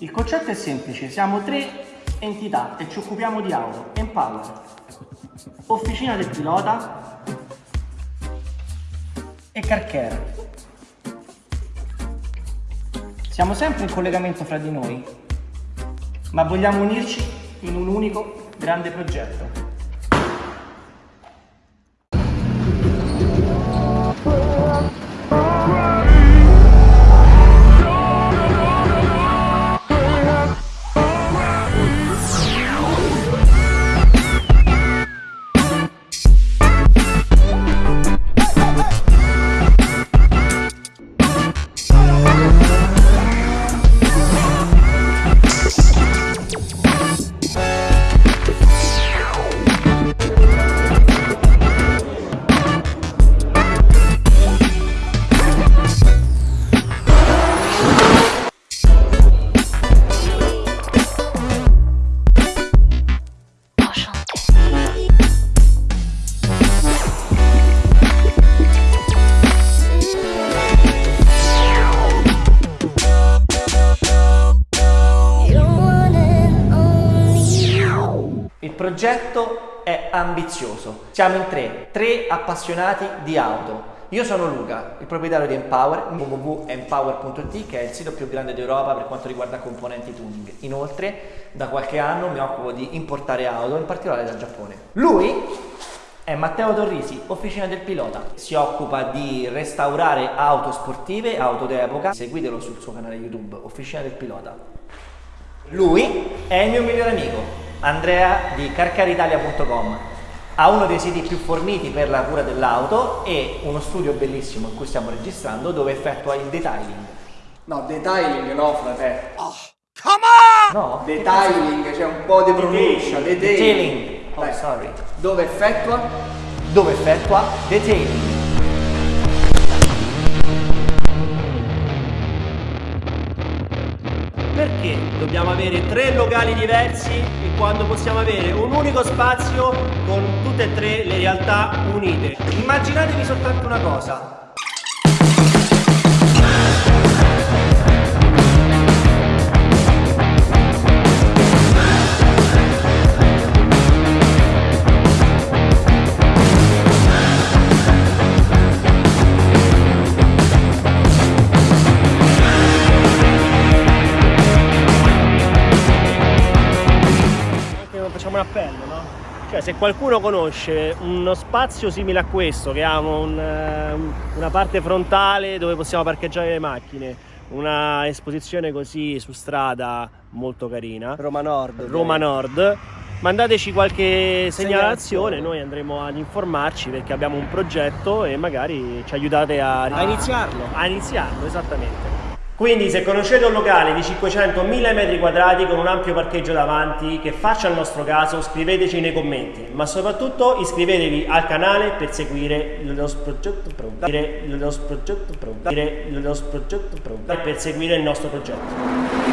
Il concetto è semplice, siamo tre entità e ci occupiamo di auto. Empower, officina del pilota e carcare. Siamo sempre in collegamento fra di noi, ma vogliamo unirci in un unico grande progetto. Il progetto è ambizioso. Siamo in tre, tre appassionati di auto. Io sono Luca, il proprietario di Empower, www.empower.it che è il sito più grande d'Europa per quanto riguarda componenti tuning. Inoltre, da qualche anno mi occupo di importare auto, in particolare dal Giappone. Lui è Matteo Torrisi, officina del pilota. Si occupa di restaurare auto sportive, auto d'epoca. Seguitelo sul suo canale YouTube, Officina del Pilota. Lui è il mio migliore amico, Andrea di carcaritalia.com ha uno dei siti più forniti per la cura dell'auto e uno studio bellissimo in cui stiamo registrando dove effettua il detailing. No, detailing no, frate. No? Detailing, c'è un po' di pronuncia. Detailing. Detailing. Oh, Dai. sorry. Dove effettua? Dove effettua detailing. Perché dobbiamo avere tre locali diversi e quando possiamo avere un unico spazio con tutte e tre le realtà unite? Immaginatevi soltanto una cosa. Facciamo un appello, no? Cioè se qualcuno conosce uno spazio simile a questo, che ha un, eh, una parte frontale dove possiamo parcheggiare le macchine, una esposizione così su strada molto carina, Roma Nord. Roma Nord, mandateci qualche segnalazione, Segnalazione. noi andremo ad informarci perché abbiamo un progetto e magari ci aiutate a, A iniziarlo. A iniziarlo, esattamente. Quindi se conoscete un locale di 500-1000 metri quadrati con un ampio parcheggio davanti che faccia il nostro caso, scriveteci nei commenti, ma soprattutto iscrivetevi al canale per seguire nostro progetto progetto. Per seguire il nostro progetto.